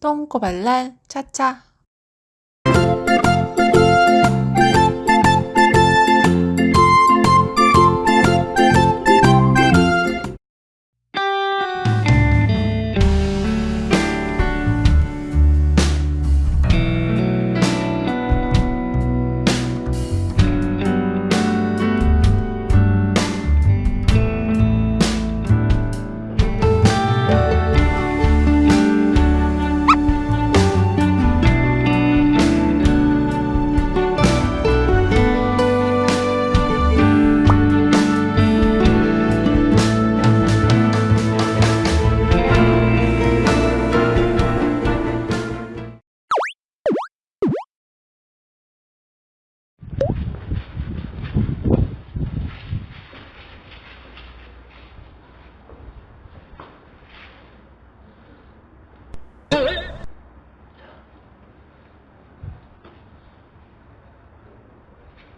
똥꼬발랄 차차 thank you